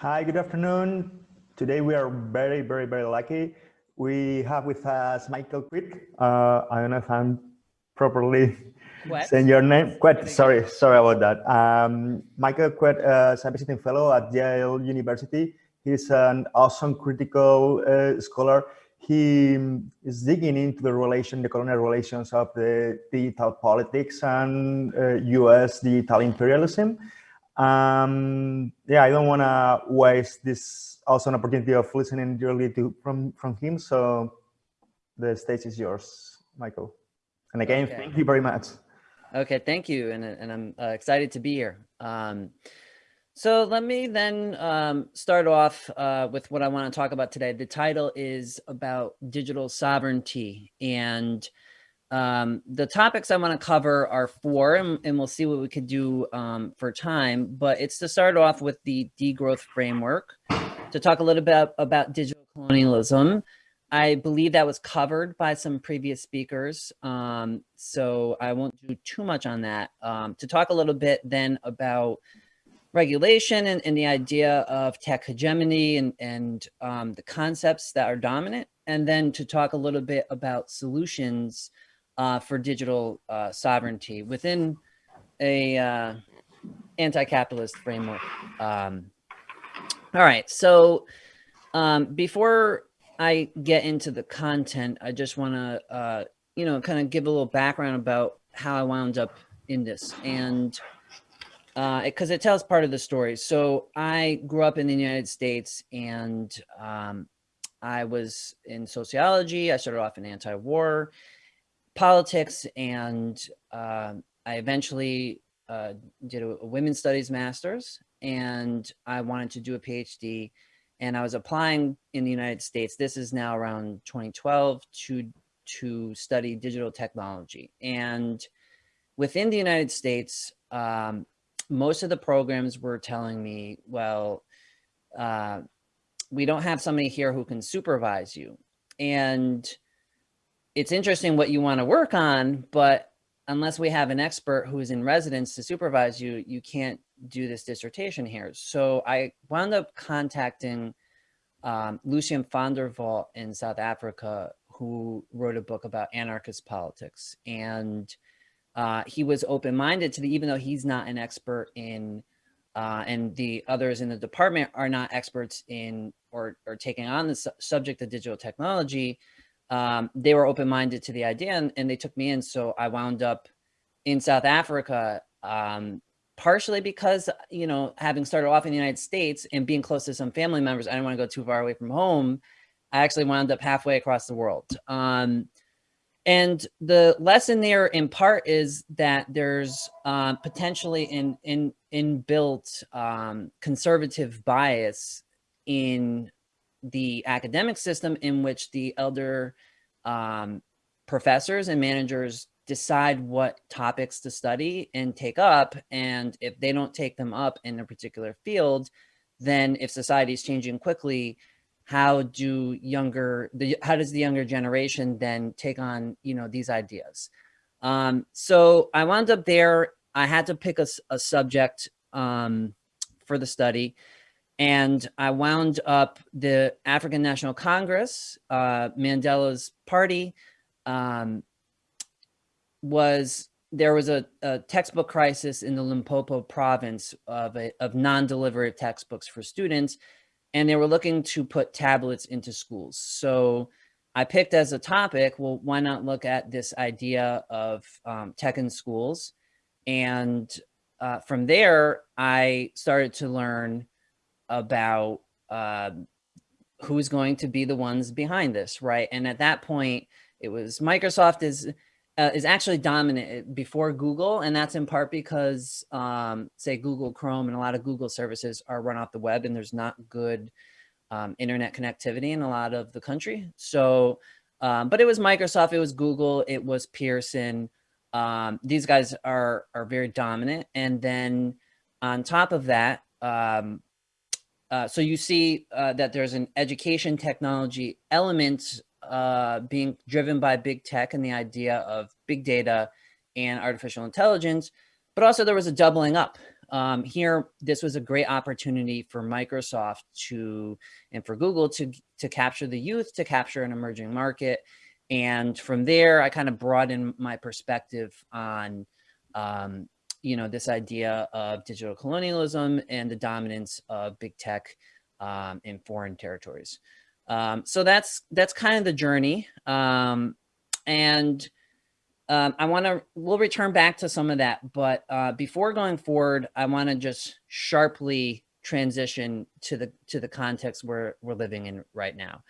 Hi, good afternoon. Today we are very, very, very lucky. We have with us Michael Kwet. Uh, I don't know if I'm properly saying your name. Kwet, sorry, sorry about that. Um, Michael Kwet uh, is a visiting fellow at Yale University. He's an awesome critical uh, scholar. He is digging into the relation, the colonial relations of the digital politics and US uh, digital imperialism. Um, yeah, I don't want to waste this also an opportunity of listening directly to from from him. So the stage is yours, Michael. And again, okay. thank you very much. Okay, thank you, and and I'm uh, excited to be here. Um, so let me then um, start off uh, with what I want to talk about today. The title is about digital sovereignty and um, the topics I want to cover are four, and, and, we'll see what we could do um, for time. But it's to start off with the degrowth framework, to talk a little bit about digital colonialism. I believe that was covered by some previous speakers, um, so I won't do too much on that. Um, to talk a little bit then about regulation and, and the idea of tech hegemony and, and um, the concepts that are dominant, and then to talk a little bit about solutions uh, for digital uh, sovereignty within a uh, anti-capitalist framework. Um, all right, so um, before I get into the content, I just want to, uh, you know, kind of give a little background about how I wound up in this and because uh, it tells part of the story. So I grew up in the United States and um, I was in sociology. I started off in anti-war politics and uh, I eventually uh, did a, a, women's studies master's and I wanted to do a PhD and I was applying in the United States. This is now around 2012 to, to study digital technology. And within the United States, um, most of the programs were telling me, well, uh, we don't have somebody here who can supervise you. And it's interesting what you want to work on, but unless we have an expert who's in residence to supervise you, you can't do this dissertation here. So I wound up contacting um, Lucien van der in South Africa, who wrote a book about anarchist politics. And uh, he was open-minded to the, even though he's not an expert in, uh, and the others in the department are not experts in or, or taking on the su subject of digital technology, um, they were open-minded to the idea and, and, they took me in. So I wound up in South Africa, um, partially because, you know, having started off in the United States and being close to some family members, I didn't want to go too far away from home. I actually wound up halfway across the world. Um, and the lesson there in part is that there's uh, potentially in, in, inbuilt um, conservative bias in the academic system in which the elder um, professors and managers decide what topics to study and take up. And if they don't take them up in a particular field, then if society is changing quickly, how do younger, the, how does the younger generation then take on, you know, these ideas? Um, so I wound up there. I had to pick a, a subject um, for the study. And I wound up the African National Congress, uh, Mandela's party, um, was there was a, a, textbook crisis in the Limpopo province of, of non-delivery textbooks for students, and they were looking to put tablets into schools. So I picked as a topic, well, why not look at this idea of um, tech in schools? And uh, from there, I started to learn about uh, who's going to be the ones behind this, right? And at that point, it was Microsoft is uh, is actually dominant before Google, and that's in part because, um, say, Google Chrome and a lot of Google services are run off the web, and there's not good um, internet connectivity in a lot of the country. So, um, but it was Microsoft, it was Google, it was Pearson. Um, these guys are are very dominant, and then on top of that, um, uh, so you see uh, that there's an education technology element uh, being driven by big tech and the idea of big data and artificial intelligence, but also there was a doubling up Um, here, this was a great opportunity for Microsoft to, and for Google to, to capture the youth, to capture an emerging market. And from there, I kind of broadened my perspective on, um, you know, this idea of digital colonialism and the dominance of big tech um, in foreign territories. Um, so that's that's kind of the journey. Um, and um, I want to, we'll return back to some of that, but uh, before going forward, I want to just sharply transition to the to the context where we're living in right now.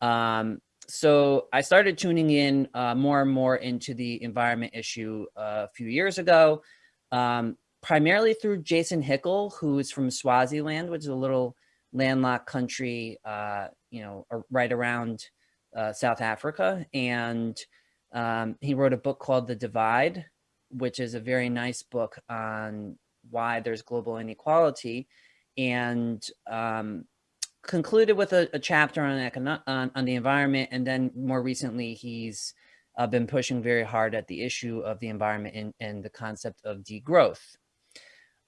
Um, so I started tuning in uh, more and more into the environment issue uh, a few years ago, um, primarily through Jason Hickel, who is from Swaziland, which is a little landlocked country, uh, you know, right around uh, South Africa. And um, he wrote a book called The Divide, which is a very nice book on why there's global inequality and um, concluded with a, a chapter on, on, on, the environment. And then more recently, he's uh, been pushing very hard at the issue of the environment and, and the concept of degrowth.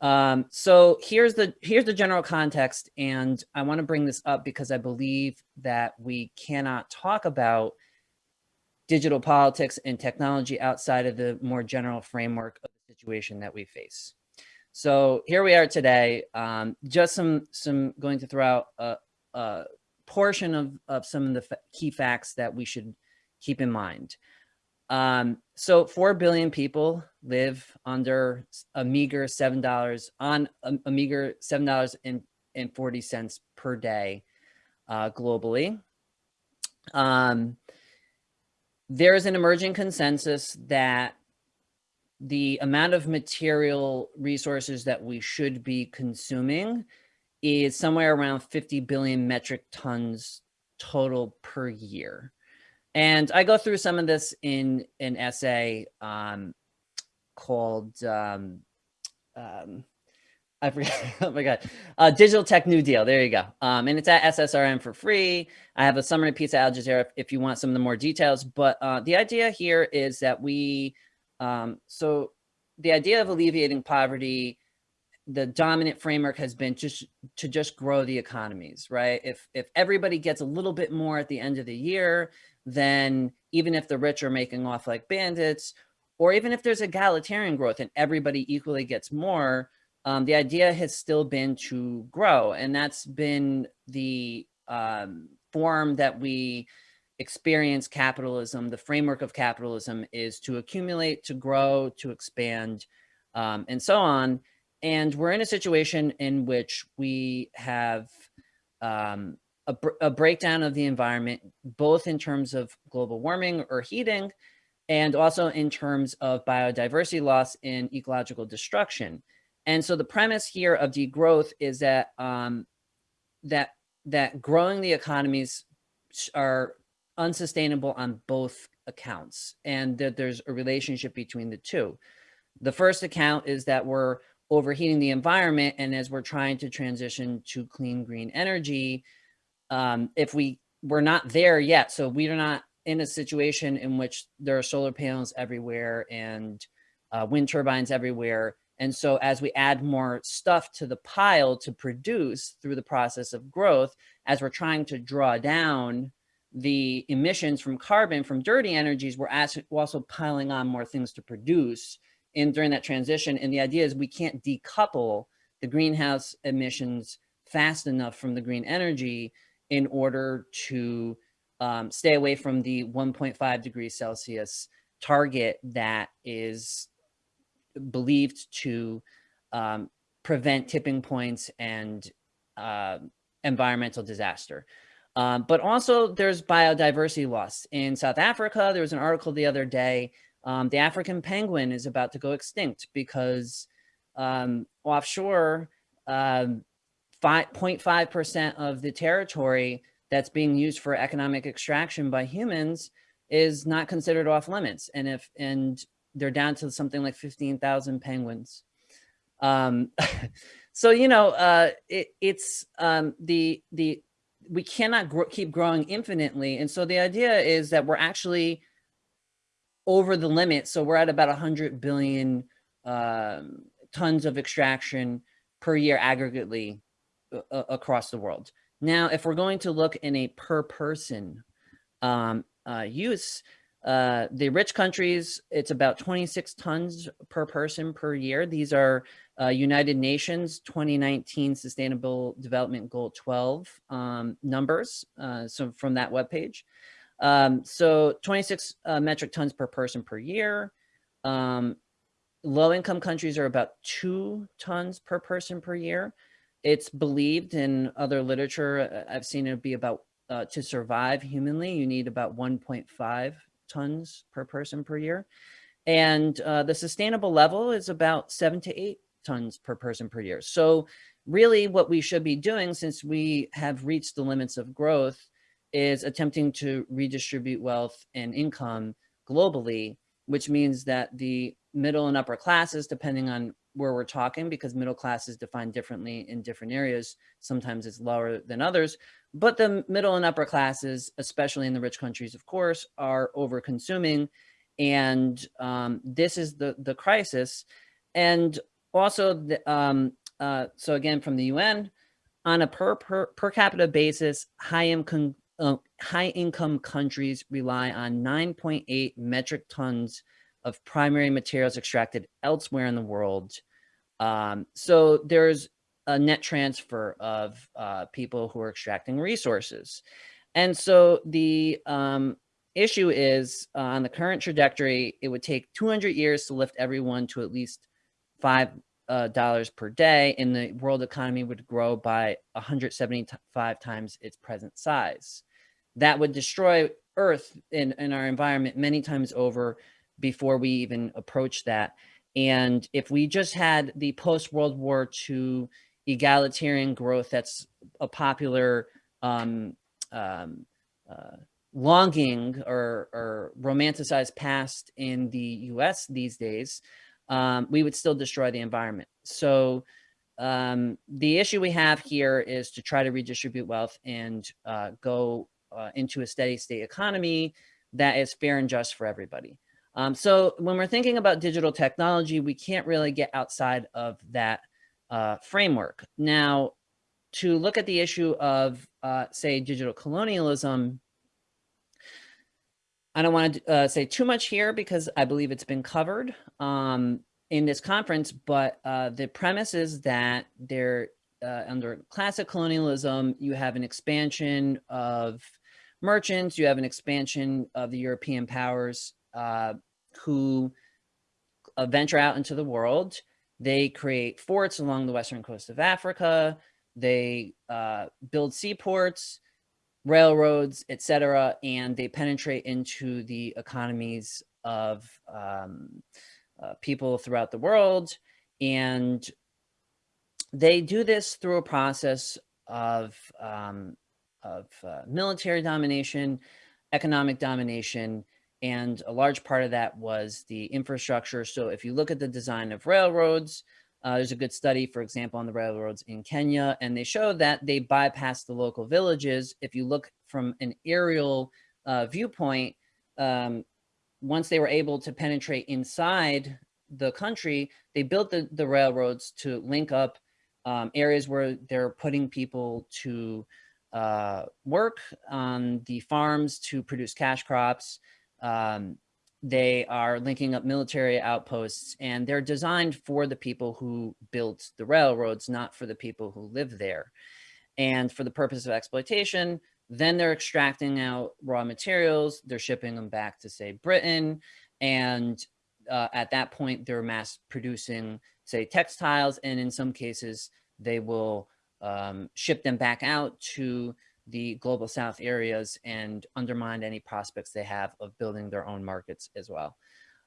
Um, so here's the here's the general context, and I want to bring this up because I believe that we cannot talk about digital politics and technology outside of the more general framework of the situation that we face. So here we are today. Um, just some some going to throw out a, a portion of of some of the key facts that we should keep in mind. Um, so 4 billion people live under a meager $7 on a, a meager $7.40 per day uh, globally. Um, there is an emerging consensus that the amount of material resources that we should be consuming is somewhere around 50 billion metric tons total per year. And I go through some of this in an essay um, called, um, um, I forget, oh my God, uh, Digital Tech New Deal. There you go. Um, and it's at SSRN for free. I have a summary piece at Al Jazeera if, if you want some of the more details. But uh, the idea here is that we, um, so the idea of alleviating poverty the dominant framework has been just to just grow the economies, right? If if everybody gets a little bit more at the end of the year, then even if the rich are making off like bandits, or even if there's egalitarian growth and everybody equally gets more, um, the idea has still been to grow. And that's been the um, form that we experience capitalism. The framework of capitalism is to accumulate, to grow, to expand, um, and so on. And we're in a situation in which we have um, a, a breakdown of the environment, both in terms of global warming or heating, and also in terms of biodiversity loss and ecological destruction. And so the premise here of degrowth is that um, that that growing the economies are unsustainable on both accounts, and that there's a relationship between the two. The first account is that we're overheating the environment, and as we're trying to transition to clean green energy, um, if we we're not there yet, so we are not in a situation in which there are solar panels everywhere and uh, wind turbines everywhere. And so as we add more stuff to the pile to produce through the process of growth, as we're trying to draw down the emissions from carbon from dirty energies, we're also piling on more things to produce in during that transition. And the idea is we can't decouple the greenhouse emissions fast enough from the green energy in order to um, stay away from the 1.5 degrees Celsius target that is believed to um, prevent tipping points and uh, environmental disaster. Um, but also there's biodiversity loss. In South Africa, there was an article the other day, um, the African penguin is about to go extinct because um, offshore, 0.5% of the territory that's being used for economic extraction by humans is not considered off limits. And if, and they're down to something like 15,000 penguins. Um, so, you know, uh, it, it's um, the, the, we cannot keep growing infinitely. And so the idea is that we're actually over the limit. So we're at about 100 billion um, tons of extraction per year aggregately uh, across the world. Now, if we're going to look in a per person um, uh, use, uh, the rich countries, it's about 26 tons per person per year. These are uh, United Nations 2019 Sustainable Development Goal 12 um, numbers. Uh, so from that webpage. Um, so 26 uh, metric tons per person per year. Um, low income countries are about two tons per person per year. It's believed in other literature, uh, I've seen it be about, uh, to survive humanly, you need about 1.5 tons per person per year. And uh, the sustainable level is about seven to eight tons per person per year. So really what we should be doing since we have reached the limits of growth is attempting to redistribute wealth and income globally, which means that the middle and upper classes, depending on where we're talking, because middle class is defined differently in different areas, sometimes it's lower than others, but the middle and upper classes, especially in the rich countries, of course, are over consuming. And um, this is the, the crisis. And also, the, um, uh, so again, from the UN, on a per, per, per capita basis, high income, uh, high income countries rely on 9.8 metric tons of primary materials extracted elsewhere in the world. Um, so there's a net transfer of uh, people who are extracting resources. And so the um, issue is uh, on the current trajectory, it would take 200 years to lift everyone to at least five uh, dollars per day and the world economy would grow by 175 times its present size. That would destroy Earth in our environment many times over before we even approach that. And if we just had the post-World War II egalitarian growth that's a popular um, um, uh, longing or, or romanticized past in the US these days, um, we would still destroy the environment. So um, the issue we have here is to try to redistribute wealth and uh, go uh, into a steady state economy that is fair and just for everybody. Um, so when we're thinking about digital technology, we can't really get outside of that uh, framework. Now, to look at the issue of, uh, say, digital colonialism, I don't want to uh, say too much here because I believe it's been covered um, in this conference, but uh, the premise is that there, uh, under classic colonialism, you have an expansion of merchants, you have an expansion of the European powers uh, who uh, venture out into the world. They create forts along the western coast of Africa. They uh, build seaports, railroads, etc., and they penetrate into the economies of um, uh, people throughout the world. And they do this through a process of, um, of uh, military domination, economic domination, and a large part of that was the infrastructure. So if you look at the design of railroads, uh, there's a good study, for example, on the railroads in Kenya, and they show that they bypass the local villages. If you look from an aerial uh, viewpoint, um, once they were able to penetrate inside the country, they built the, the railroads to link up um, areas where they're putting people to uh, work on the farms to produce cash crops. Um, they are linking up military outposts and they're designed for the people who built the railroads, not for the people who live there. And for the purpose of exploitation, then they're extracting out raw materials, they're shipping them back to say Britain. And uh, at that point, they're mass producing say textiles. And in some cases, they will um, ship them back out to the global south areas and undermine any prospects they have of building their own markets as well.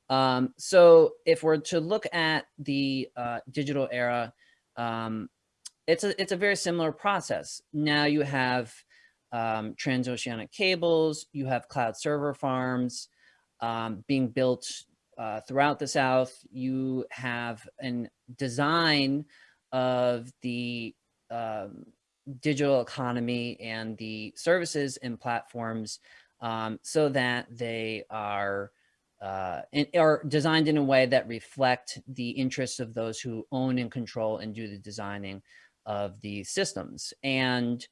Um, so if we're to look at the uh, digital era, um, it's a it's a very similar process. Now you have um, transoceanic cables, you have cloud server farms um, being built uh, throughout the South. You have a design of the um, digital economy and the services and platforms um, so that they are uh, in, are designed in a way that reflect the interests of those who own and control and do the designing of the systems. And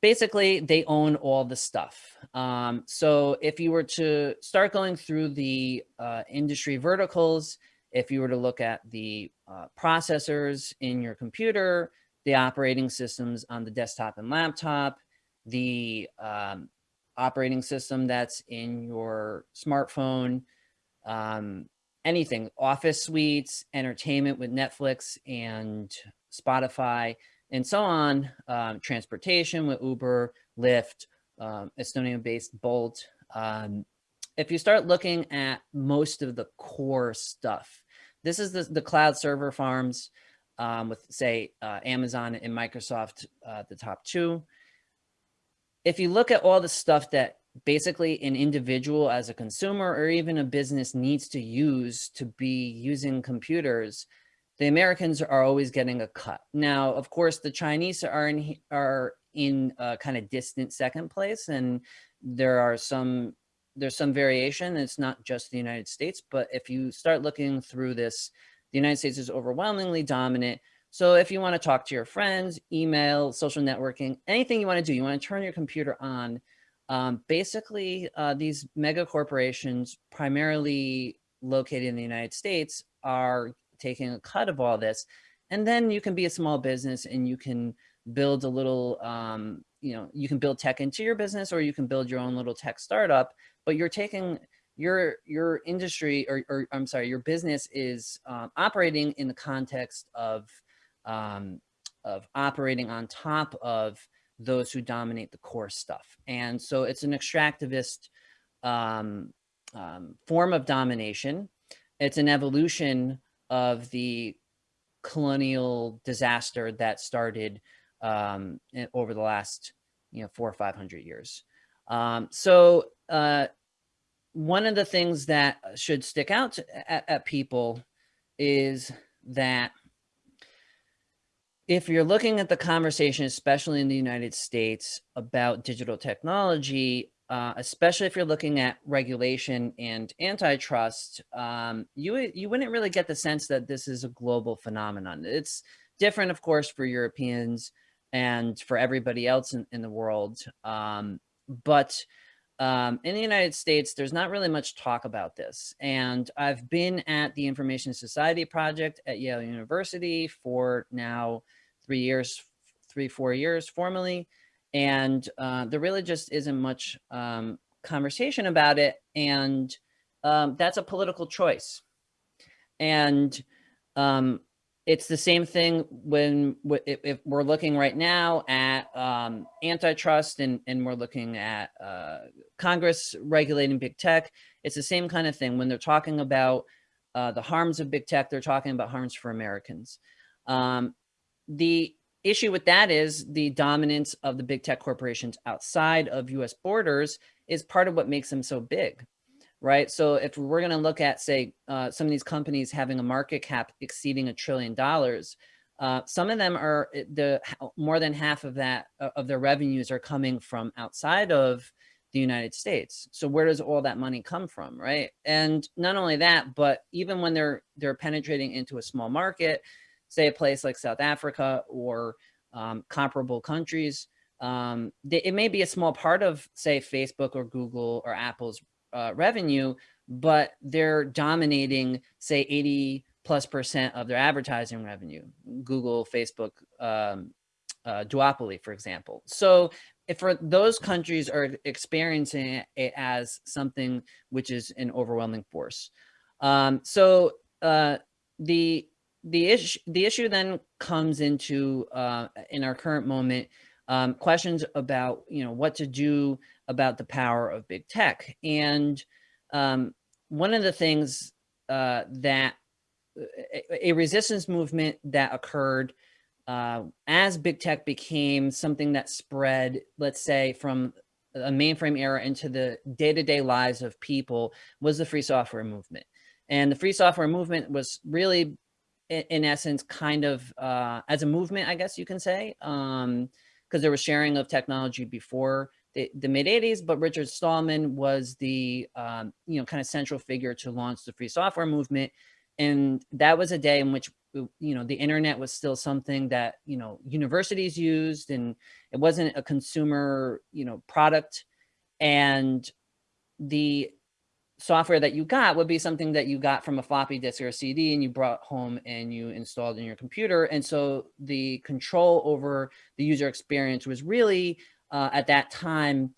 basically they own all the stuff. Um, so if you were to start going through the uh, industry verticals, if you were to look at the uh, processors in your computer, the operating systems on the desktop and laptop, the um, operating system that's in your smartphone, um, anything, office suites, entertainment with Netflix and Spotify, and so on, um, transportation with Uber, Lyft, um, Estonia-based Bolt. Um, if you start looking at most of the core stuff, this is the, the cloud server farms um, with say uh, Amazon and Microsoft, uh, the top two. If you look at all the stuff that basically an individual as a consumer or even a business needs to use to be using computers, the Americans are always getting a cut. Now, of course, the Chinese are in, are in a kind of distant second place, and there are some there's some variation. It's not just the United States, but if you start looking through this, the United States is overwhelmingly dominant. So if you want to talk to your friends, email, social networking, anything you want to do, you want to turn your computer on. Um, basically, uh, these mega corporations, primarily located in the United States, are taking a cut of all this. And then you can be a small business and you can build a little, um, you know, you can build tech into your business or you can build your own little tech startup, but you're taking your your industry or, or I'm sorry, your business is um, operating in the context of um, of operating on top of those who dominate the core stuff. And so it's an extractivist um, um, form of domination. It's an evolution of the colonial disaster that started um, over the last, you know, four or 500 years. Um, so uh, one of the things that should stick out to, at, at people is that if you're looking at the conversation, especially in the United States about digital technology, uh, especially if you're looking at regulation and antitrust, um, you, you wouldn't really get the sense that this is a global phenomenon. It's different, of course, for Europeans and for everybody else in, in the world. Um, but um, in the United States, there's not really much talk about this. And I've been at the Information Society Project at Yale University for now three years, three, four years formally. And uh, there really just isn't much um, conversation about it. And um, that's a political choice. And um, it's the same thing when if, we're looking right now at um, antitrust and, and we're looking at uh, Congress regulating big tech. It's the same kind of thing when they're talking about uh, the harms of big tech, they're talking about harms for Americans. Um, the issue with that is the dominance of the big tech corporations outside of US borders is part of what makes them so big, right? So if we're going to look at, say, uh, some of these companies having a market cap exceeding a trillion dollars, uh, some of them are eh, the more than half of that uh, of their revenues are coming from outside of the United States. So where does all that money come from, right? And not only that, but even when they're they're penetrating into a small market, say a place like South Africa or um, comparable countries, um, they, it may be a small part of say Facebook or Google or Apple's uh, revenue, but they're dominating say 80 plus percent of their advertising revenue, Google, Facebook, um, uh, duopoly, for example. So if for those countries are experiencing it as something which is an overwhelming force. Um, so uh, the the issue the issue then comes into uh, in our current moment um, questions about you know what to do about the power of big tech. And um, one of the things uh, that a, a, resistance movement that occurred uh, as big tech became something that spread let's say from a mainframe era into the day-to-day -day lives of people was the free software movement. And the free software movement was really in, essence, kind of uh, as a movement, I guess you can say, because there was sharing of technology before the, the mid 80s, but Richard Stallman was the, um, you know, kind of central figure to launch the free software movement. And that was a day in which, you know, the internet was still something that, you know, universities used and it wasn't a consumer, you know, product. And the software that you got would be something that you got from a floppy disk or a CD and you brought home and you installed in your computer. And so the control over the user experience was really uh, at that time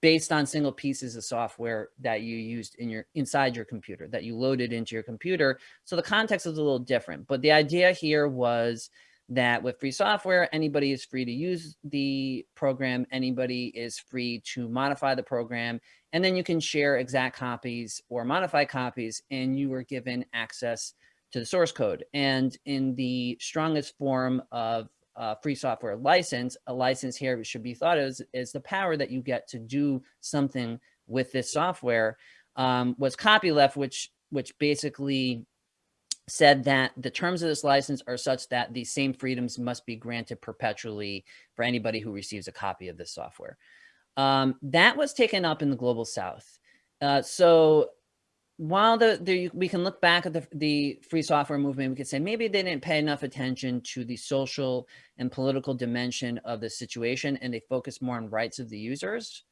based on single pieces of software that you used in your inside your computer that you loaded into your computer. So the context is a little different, but the idea here was that with free software, anybody is free to use the program. Anybody is free to modify the program. And then you can share exact copies or modify copies and you were given access to the source code. And in the strongest form of uh, free software license, a license here should be thought of as is the power that you get to do something with this software um, was copyleft, which which basically said that the terms of this license are such that the same freedoms must be granted perpetually for anybody who receives a copy of this software. Um, that was taken up in the global south. Uh, so while the, the, we can look back at the, the free software movement, we could say maybe they didn't pay enough attention to the social and political dimension of the situation and they focused more on rights of the users.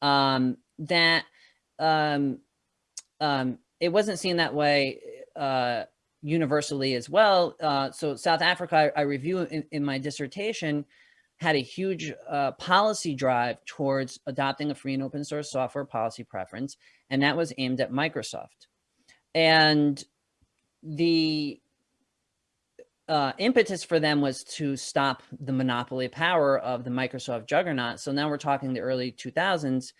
Um, that um, um, it wasn't seen that way uh, universally as well. Uh, so South Africa, I, I review in, in, my dissertation, had a huge uh, policy drive towards adopting a free and open source software policy preference, and that was aimed at Microsoft. And the uh, impetus for them was to stop the monopoly power of the Microsoft juggernaut. So now we're talking the early 2000s.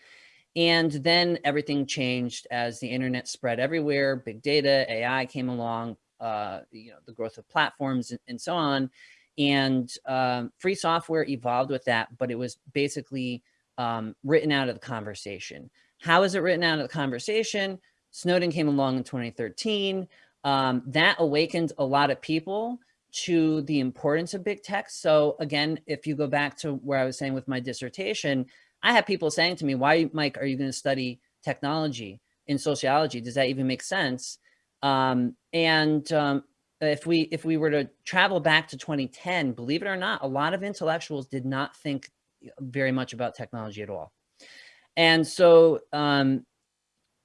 And then everything changed as the internet spread everywhere, big data, AI came along, uh, you know, the growth of platforms and, and so on. And um, free software evolved with that, but it was basically um, written out of the conversation. How is it written out of the conversation? Snowden came along in 2013. Um, that awakened a lot of people to the importance of big tech. So again, if you go back to where I was saying with my dissertation, I have people saying to me, why, Mike, are you going to study technology in sociology? Does that even make sense? Um, and um, if we if we were to travel back to 2010, believe it or not, a lot of intellectuals did not think very much about technology at all. And so um,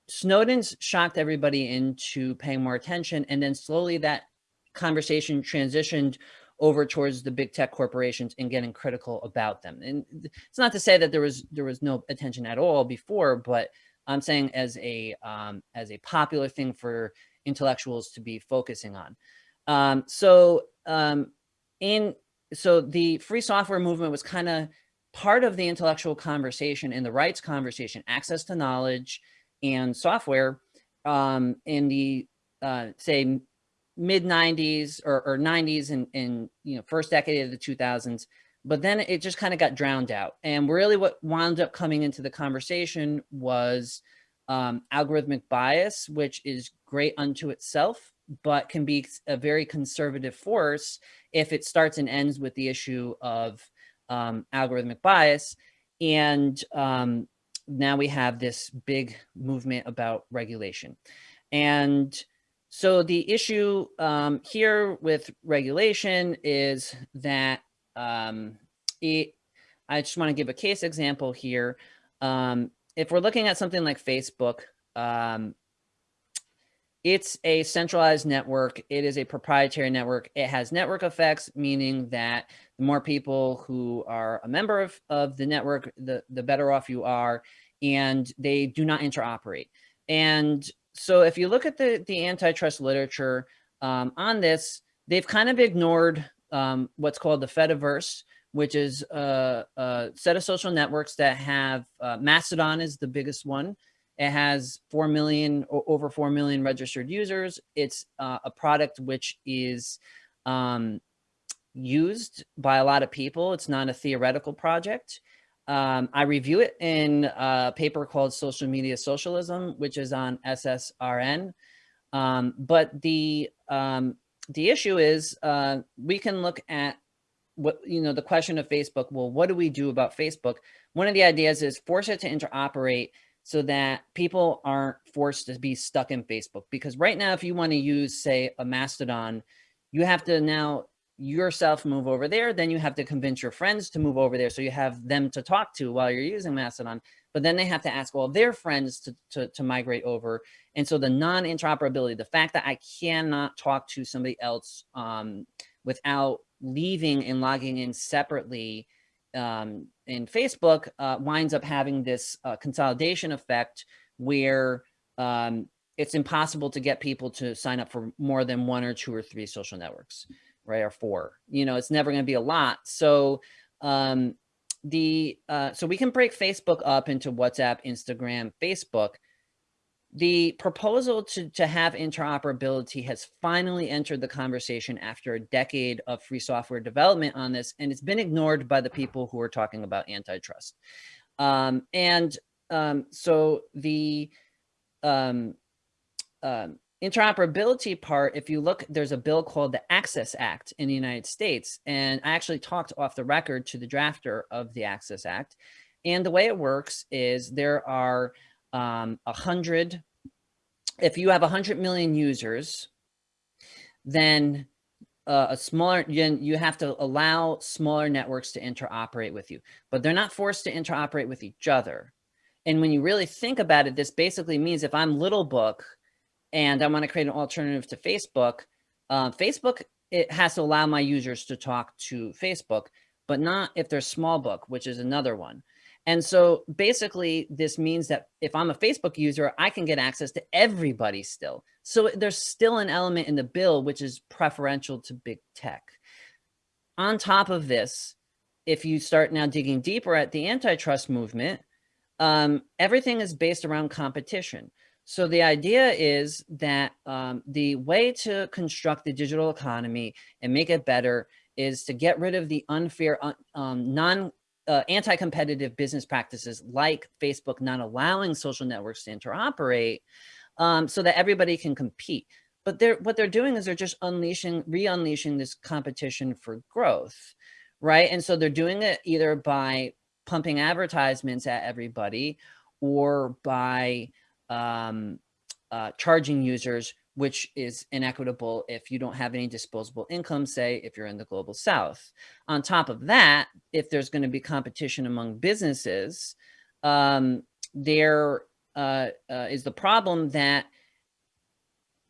Snowden's shocked everybody into paying more attention. And then slowly that conversation transitioned over towards the big tech corporations and getting critical about them. And it's not to say that there was there was no attention at all before, but I'm saying as a um, as a popular thing for intellectuals to be focusing on. Um, so um, in so the free software movement was kind of part of the intellectual conversation in the rights conversation, access to knowledge and software um, in the uh, say mid 90s or, or 90s and in you know first decade of the 2000s but then it just kind of got drowned out and really what wound up coming into the conversation was um, algorithmic bias, which is great unto itself, but can be a very conservative force if it starts and ends with the issue of um, algorithmic bias. And um, now we have this big movement about regulation. And so the issue um, here with regulation is that um, it, I just want to give a case example here. Um, if we're looking at something like Facebook, um, it's a centralized network. It is a proprietary network. It has network effects, meaning that the more people who are a member of, of the network, the, the better off you are, and they do not interoperate. And so if you look at the, the antitrust literature um, on this, they've kind of ignored um, what's called the Fediverse, which is a, a set of social networks that have uh, Mastodon is the biggest one. It has 4 million, over 4 million registered users. It's uh, a product which is um, used by a lot of people. It's not a theoretical project. Um, I review it in a paper called Social Media Socialism, which is on SSRN. Um, but the um, the issue is uh, we can look at what, you know, the question of Facebook, well, what do we do about Facebook? One of the ideas is force it to interoperate so that people aren't forced to be stuck in Facebook. Because right now, if you want to use, say, a Mastodon, you have to now yourself move over there, then you have to convince your friends to move over there. So you have them to talk to while you're using Mastodon, but then they have to ask all their friends to, to, to migrate over. And so the non-interoperability, the fact that I cannot talk to somebody else um, without leaving and logging in separately um, in Facebook uh, winds up having this uh, consolidation effect where um, it's impossible to get people to sign up for more than one or two or three social networks, right? Or four, you know, it's never going to be a lot. So um, the uh, so we can break Facebook up into WhatsApp, Instagram, Facebook. The proposal to, to have interoperability has finally entered the conversation after a decade of free software development on this, and it's been ignored by the people who are talking about antitrust. Um, and um, so the um, um, interoperability part, if you look, there's a bill called the Access Act in the United States. And I actually talked off the record to the drafter of the Access Act. And the way it works is there are um, a hundred, if you have a hundred million users, then uh, a smaller, you have to allow smaller networks to interoperate with you, but they're not forced to interoperate with each other. And when you really think about it, this basically means if I'm Little Book and I want to create an alternative to Facebook, uh, Facebook, it has to allow my users to talk to Facebook, but not if they're small book, which is another one. And so basically this means that if I'm a Facebook user, I can get access to everybody still. So there's still an element in the bill, which is preferential to big tech. On top of this, if you start now digging deeper at the antitrust movement, um, everything is based around competition. So the idea is that um, the way to construct the digital economy and make it better is to get rid of the unfair, um, non uh, anti-competitive business practices like Facebook not allowing social networks to interoperate um, so that everybody can compete. But they're, what they're doing is they're just unleashing, re-unleashing this competition for growth, right? And so they're doing it either by pumping advertisements at everybody or by um, uh, charging users, which is inequitable if you don't have any disposable income, say if you're in the global south. On top of that, if there's going to be competition among businesses, um, there uh, uh, is the problem that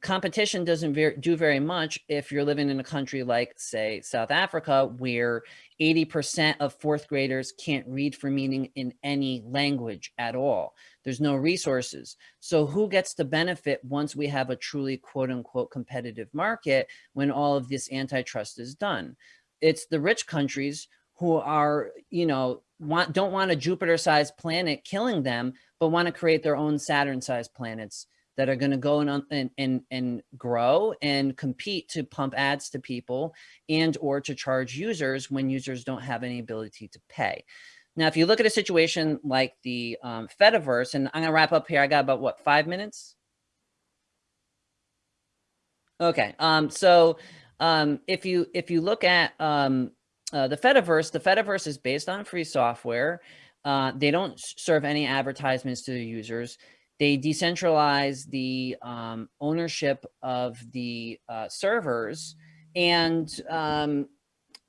competition doesn't ver do very much if you're living in a country like, say, South Africa, where 80% of fourth graders can't read for meaning in any language at all. There's no resources. So who gets to benefit once we have a truly quote unquote competitive market when all of this antitrust is done? It's the rich countries who are, you know, want don't want a Jupiter-sized planet killing them, but want to create their own Saturn-sized planets that are going to go and, and, and, and grow and compete to pump ads to people and or to charge users when users don't have any ability to pay. Now, if you look at a situation like the um, Fediverse, and I'm going to wrap up here. I got about, what, five minutes? Okay. Um, so um, if you if you look at um, uh, the Fediverse, the Fediverse is based on free software. Uh, they don't serve any advertisements to the users. They decentralize the um, ownership of the uh, servers, and um,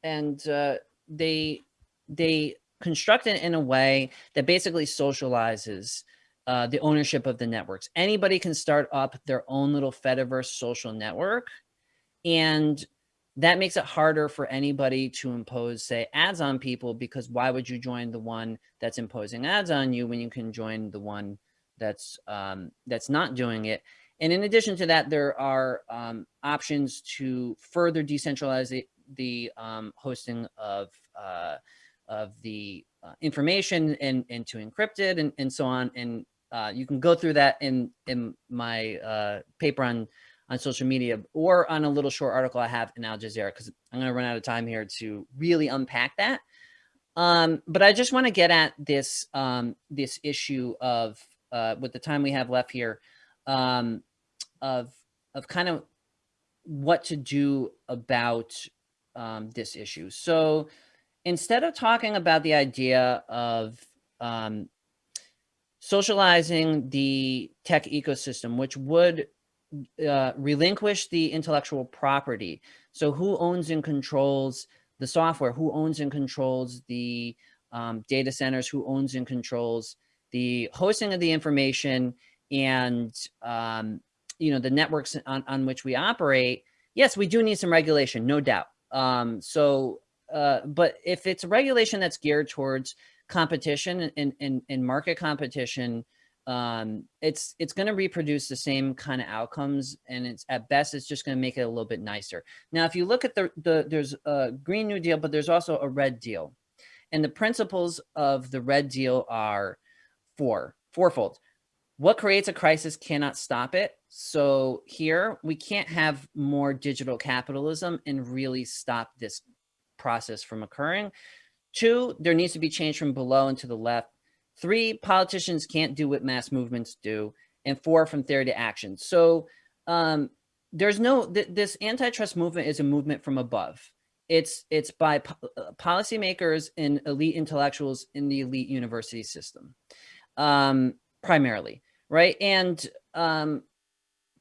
and uh, they they construct it in a way that basically socializes uh, the ownership of the networks. Anybody can start up their own little Fediverse social network. And that makes it harder for anybody to impose, say, ads on people, because why would you join the one that's imposing ads on you when you can join the one that's um, that's not doing it? And in addition to that, there are um, options to further decentralize the, the um, hosting of uh, of the uh, information and, and to encrypt it and, and so on. And uh, you can go through that in, in my uh, paper on, on social media or on a little short article I have in Al Jazeera, because I'm going to run out of time here to really unpack that. Um, but I just want to get at this, um, this issue of, uh, with the time we have left here, um, of, of kind of what to do about um, this issue. So instead of talking about the idea of um, socializing the tech ecosystem, which would uh, relinquish the intellectual property. So who owns and controls the software, who owns and controls the um, data centers, who owns and controls the hosting of the information and, um, you know, the networks on, on which we operate. Yes, we do need some regulation, no doubt. Um, so, uh, but if it's a regulation that's geared towards competition and, and, and market competition, um, it's it's going to reproduce the same kind of outcomes, and it's at best it's just going to make it a little bit nicer. Now, if you look at the the there's a Green New Deal, but there's also a Red Deal, and the principles of the Red Deal are four fourfold. What creates a crisis cannot stop it. So here we can't have more digital capitalism and really stop this process from occurring. Two, there needs to be change from below and to the left. Three, politicians can't do what mass movements do. And four, from theory to action. So um, there's no, th this antitrust movement is a movement from above. It's, it's by po uh, policymakers and elite intellectuals in the elite university system, um, primarily, right? And um,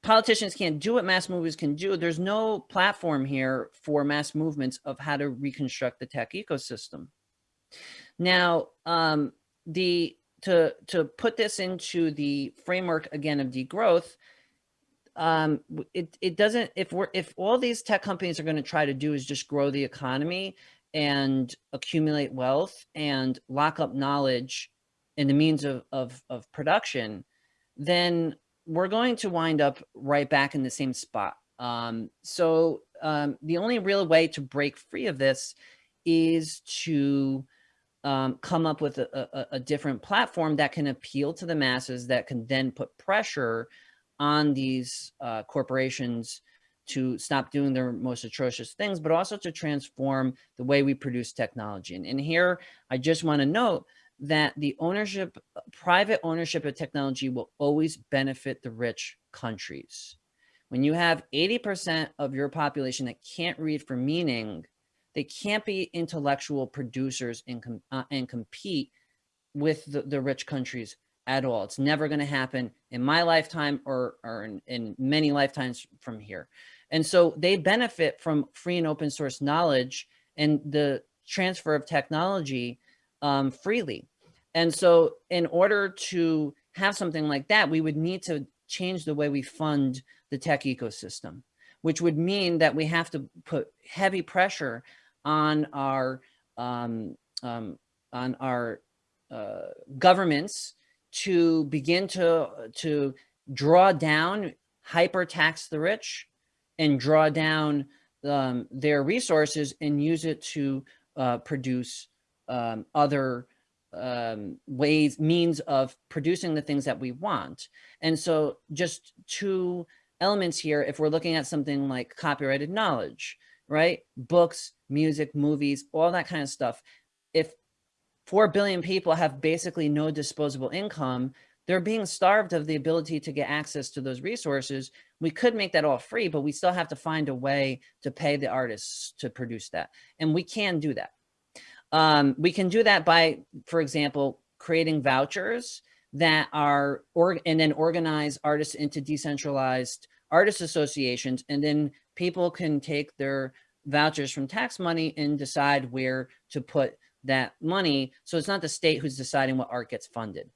politicians can't do what mass movements can do. There's no platform here for mass movements of how to reconstruct the tech ecosystem. Now, um, the to to put this into the framework again of degrowth, um, it it doesn't if we're if all these tech companies are going to try to do is just grow the economy and accumulate wealth and lock up knowledge in the means of of, of production, then we're going to wind up right back in the same spot. Um, so um, the only real way to break free of this is to um, come up with a, a, a, different platform that can appeal to the masses that can then put pressure on these uh, corporations to stop doing their most atrocious things, but also to transform the way we produce technology. And, and here, I just want to note that the ownership, private ownership of technology will always benefit the rich countries. When you have 80% of your population that can't read for meaning, they can't be intellectual producers and, com uh, and compete with the, the rich countries at all. It's never going to happen in my lifetime or, or in, in many lifetimes from here. And so they benefit from free and open source knowledge and the transfer of technology um, freely. And so in order to have something like that, we would need to change the way we fund the tech ecosystem, which would mean that we have to put heavy pressure on our um, um, on our uh, governments to begin to to draw down hyper tax the rich and draw down um, their resources and use it to uh, produce um, other um, ways, means of producing the things that we want. And so just two elements here, if we're looking at something like copyrighted knowledge, right? Books, music, movies, all that kind of stuff. If 4 billion people have basically no disposable income, they're being starved of the ability to get access to those resources. We could make that all free, but we still have to find a way to pay the artists to produce that. And we can do that. Um, we can do that by, for example, creating vouchers that are, or, and then organize artists into decentralized artist associations. And then people can take their vouchers from tax money and decide where to put that money. So it's not the state who's deciding what art gets funded,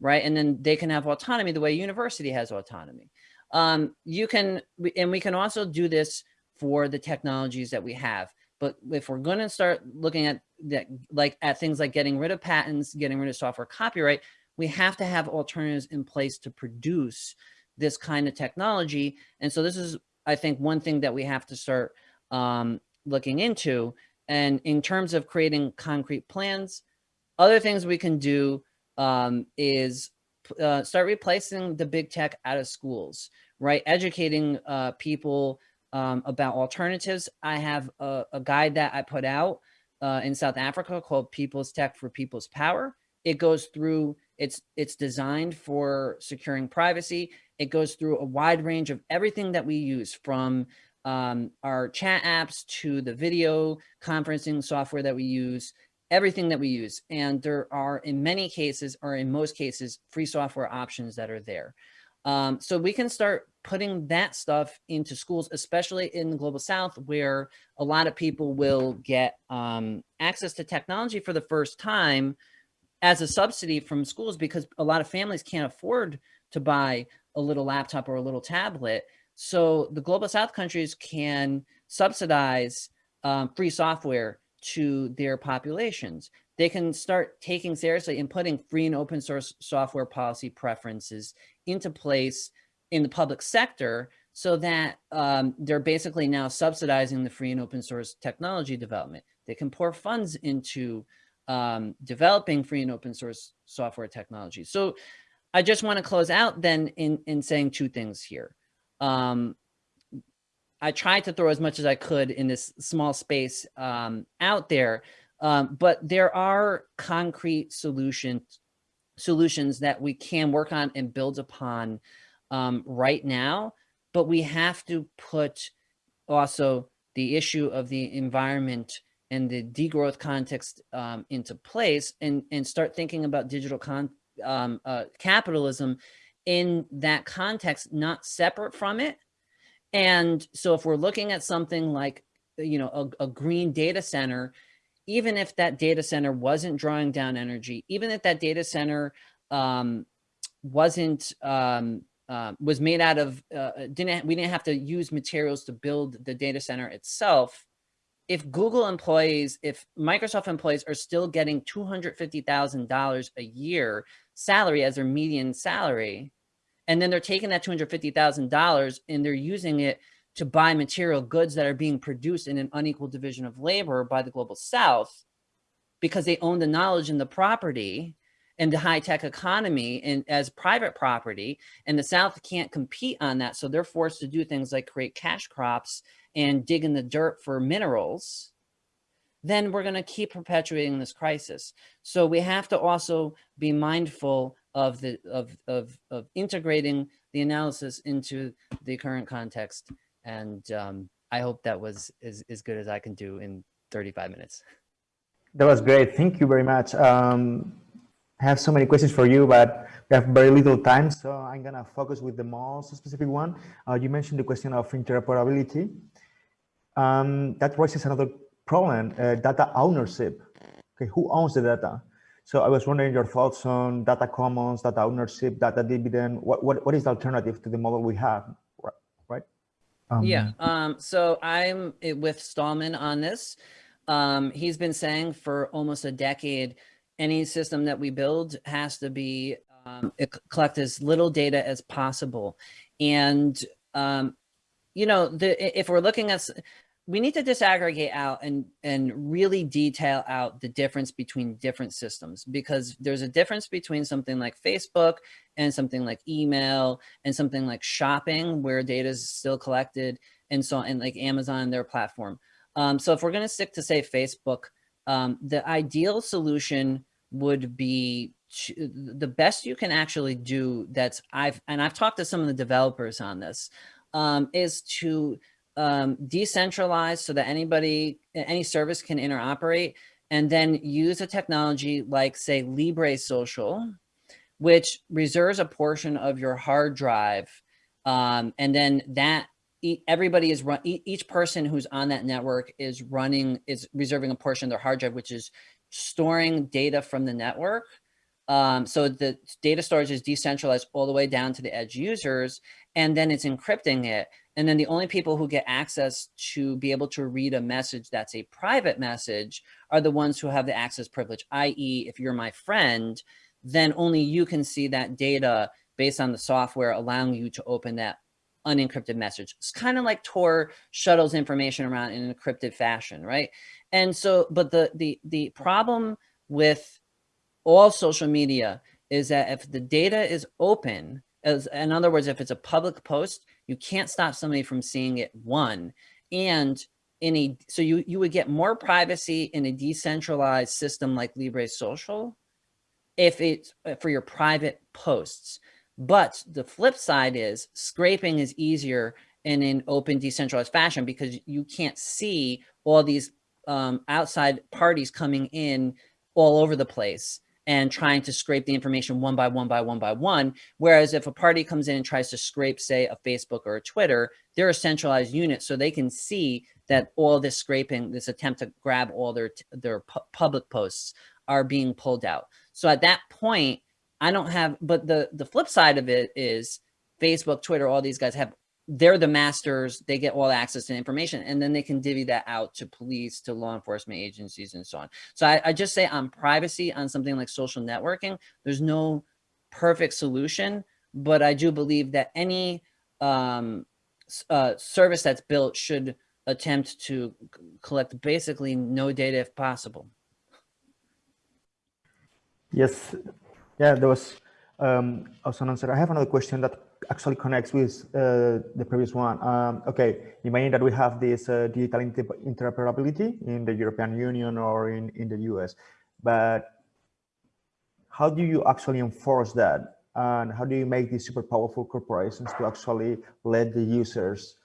right? And then they can have autonomy the way university has autonomy. Um, you can, and we can also do this for the technologies that we have. But if we're going to start looking at that, like at things like getting rid of patents, getting rid of software copyright, we have to have alternatives in place to produce this kind of technology. And so this is, I think, one thing that we have to start um, looking into. And in terms of creating concrete plans, other things we can do um, is uh, start replacing the big tech out of schools, right? Educating uh, people um, about alternatives. I have a, a, guide that I put out uh, in South Africa called People's Tech for People's Power. It goes through, it's, it's designed for securing privacy. It goes through a wide range of everything that we use from um, our chat apps to the video conferencing software that we use, everything that we use. And there are in many cases or in most cases, free software options that are there. Um, so we can start putting that stuff into schools, especially in the global south, where a lot of people will get um, access to technology for the first time as a subsidy from schools because a lot of families can't afford to buy a little laptop or a little tablet. So the global south countries can subsidize um, free software to their populations. They can start taking seriously and putting free and open source software policy preferences into place in the public sector so that um, they're basically now subsidizing the free and open source technology development. They can pour funds into um, developing free and open source software technology. So I just want to close out then in, in saying two things here. Um, I tried to throw as much as I could in this small space um, out there, um, but there are concrete solutions solutions that we can work on and build upon um, right now, but we have to put also the issue of the environment and the degrowth context um, into place and, and start thinking about digital con um, uh, capitalism in that context, not separate from it, and so if we're looking at something like, you know, a, a green data center, even if that data center wasn't drawing down energy, even if that data center um, wasn't um, uh, was made out of uh, didn't we didn't have to use materials to build the data center itself. If Google employees, if Microsoft employees are still getting two hundred fifty thousand dollars a year salary as their median salary, and then they're taking that $250,000 and they're using it to buy material goods that are being produced in an unequal division of labor by the global south because they own the knowledge and the property and the high-tech economy and as private property and the south can't compete on that. So they're forced to do things like create cash crops and dig in the dirt for minerals. Then we're going to keep perpetuating this crisis. So we have to also be mindful of the of of of integrating the analysis into the current context. And um, I hope that was as, as good as I can do in 35 minutes. That was great. Thank you very much. Um, I have so many questions for you, but we have very little time, so I'm gonna focus with the most specific one. Uh, you mentioned the question of interoperability. Um, that raises another problem, uh, data ownership. Okay, who owns the data? So I was wondering your thoughts on data commons, data ownership, data dividend. What what, what is the alternative to the model we have? Um, yeah. Um, so I'm with Stallman on this. Um, he's been saying for almost a decade, any system that we build has to be um, collect as little data as possible. And, um, you know, the, if we're looking at we need to disaggregate out and and really detail out the difference between different systems because there's a difference between something like Facebook and something like email and something like shopping where data is still collected and so and like Amazon their platform. Um, so if we're going to stick to say Facebook, um, the ideal solution would be the best you can actually do that's I've and I've talked to some of the developers on this um, is to um, decentralized so that anybody, any service can interoperate and then use a technology like say Libre Social, which reserves a portion of your hard drive. Um, and then that everybody is run, each person who's on that network is running, is reserving a portion of their hard drive, which is storing data from the network. Um, so the data storage is decentralized all the way down to the edge users, and then it's encrypting it. And then the only people who get access to be able to read a message that's a private message are the ones who have the access privilege, i.e. if you're my friend, then only you can see that data based on the software allowing you to open that unencrypted message. It's kind of like Tor shuttles information around in an encrypted fashion, right? And so, but the, the, the problem with all social media is that if the data is open, as in other words, if it's a public post, you can't stop somebody from seeing it one. And in a, so you, you would get more privacy in a decentralized system like Libre Social if it's for your private posts. But the flip side is scraping is easier in an open, decentralized fashion because you can't see all these um, outside parties coming in all over the place and trying to scrape the information one by one by one by one. Whereas if a party comes in and tries to scrape, say, a Facebook or a Twitter, they're a centralized unit so they can see that all this scraping, this attempt to grab all their their pu public posts are being pulled out. So at that point, I don't have, but the the flip side of it is Facebook, Twitter, all these guys have they're the masters they get all access to information and then they can divvy that out to police to law enforcement agencies and so on. So I, I, just say on privacy on something like social networking there's no perfect solution but i do believe that any um, uh, service that's built should attempt to collect basically no data if possible. Yes. Yeah there was um, also an answer. I have another question that actually connects with uh, the previous one. Um, okay, imagine that we have this uh, digital inter interoperability in the European Union or in, in the US, but how do you actually enforce that? And how do you make these super powerful corporations to actually let the users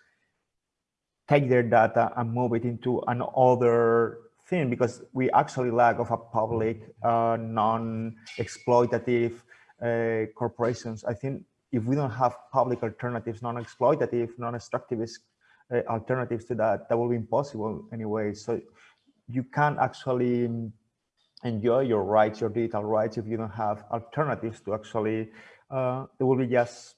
take their data and move it into another thing? Because we actually lack of a public, uh, non-exploitative uh, corporations. I think if we don't have public alternatives, non-exploitative, non-extractivist uh, alternatives to that, that will be impossible anyway. So you can't actually enjoy your rights, your digital rights, if you don't have alternatives to actually, uh, there will be just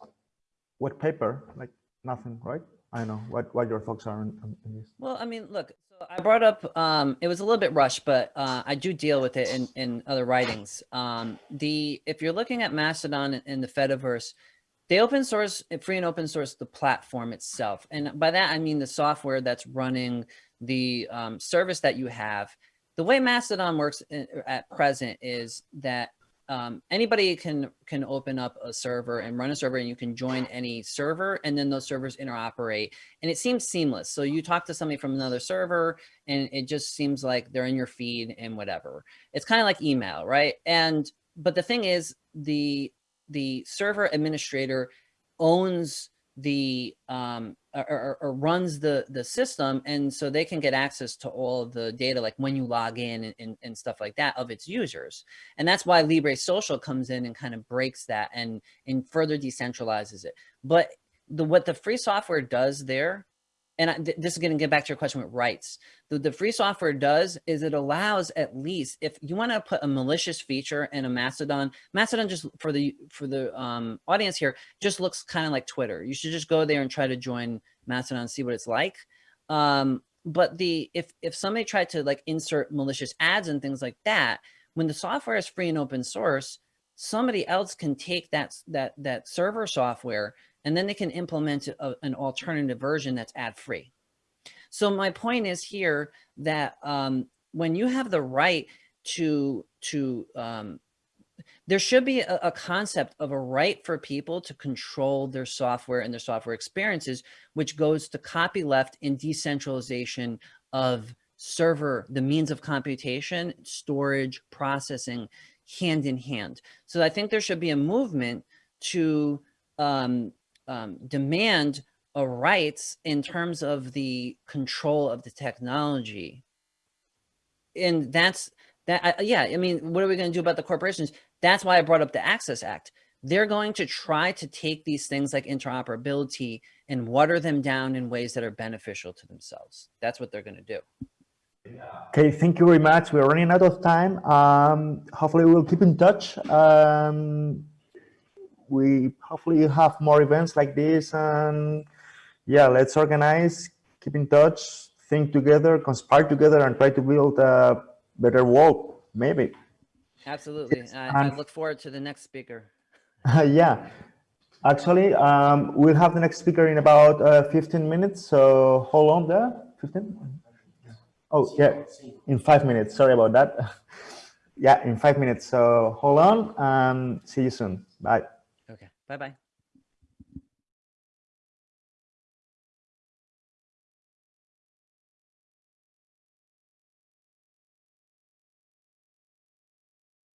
wet paper, like nothing, right? I know what, what your thoughts are on, on this. Well, I mean, look, so I brought up, um, it was a little bit rushed, but uh, I do deal with it in, in other writings. Um, the If you're looking at Mastodon and the Fediverse, they open source free and open source the platform itself. And by that i mean the software that's running the um, service that you have. The way mastodon works in, at present is that um, anybody can can open up a server and run a server and you can join any server and then those servers interoperate. And it seems seamless. So you talk to somebody from another server and it just seems like they're in your feed and whatever. It's kind of like email right? And but the thing is the the server administrator owns the um or, or, runs the the system and so they can get access to all of the data like when you log in and, and, and, stuff like that of its users. And that's why libre social comes in and kind of breaks that and and further decentralizes it. But the what the free software does there and I, this is going to get back to your question with rights. The, the free software does is it allows at least if you want to put a malicious feature in a Mastodon, Mastodon just for the for the um, audience here just looks kind of like Twitter. You should just go there and try to join Mastodon see what it's like. Um, but the if if somebody tried to like insert malicious ads and things like that, when the software is free and open source, somebody else can take that that that server software and then they can implement a, an alternative version that's ad free. So my point is here that um, when you have the right to, to um, there should be a, a, concept of a right for people to control their software and their software experiences, which goes to copyleft and decentralization of server, the means of computation, storage, processing, hand in hand. So I think there should be a movement to um, um, demand a rights in terms of the control of the technology. And that's that. Uh, yeah, I mean, what are we going to do about the corporations? That's why I brought up the Access Act. They're going to try to take these things like interoperability and water them down in ways that are beneficial to themselves. That's what they're going to do. Okay, thank you very much. We're running out of time. Um, hopefully we'll keep in touch. Um, we hopefully have more events like this and yeah, let's organize, keep in touch, think together, conspire together and try to build a better world, maybe. Absolutely. I, I look forward to the next speaker. yeah. Actually, um, we'll have the next speaker in about uh, 15 minutes. So hold on there. 15? Oh, yeah, in five minutes. Sorry about that. yeah, in five minutes. So hold on and see you soon. Bye. Okay. Bye-bye.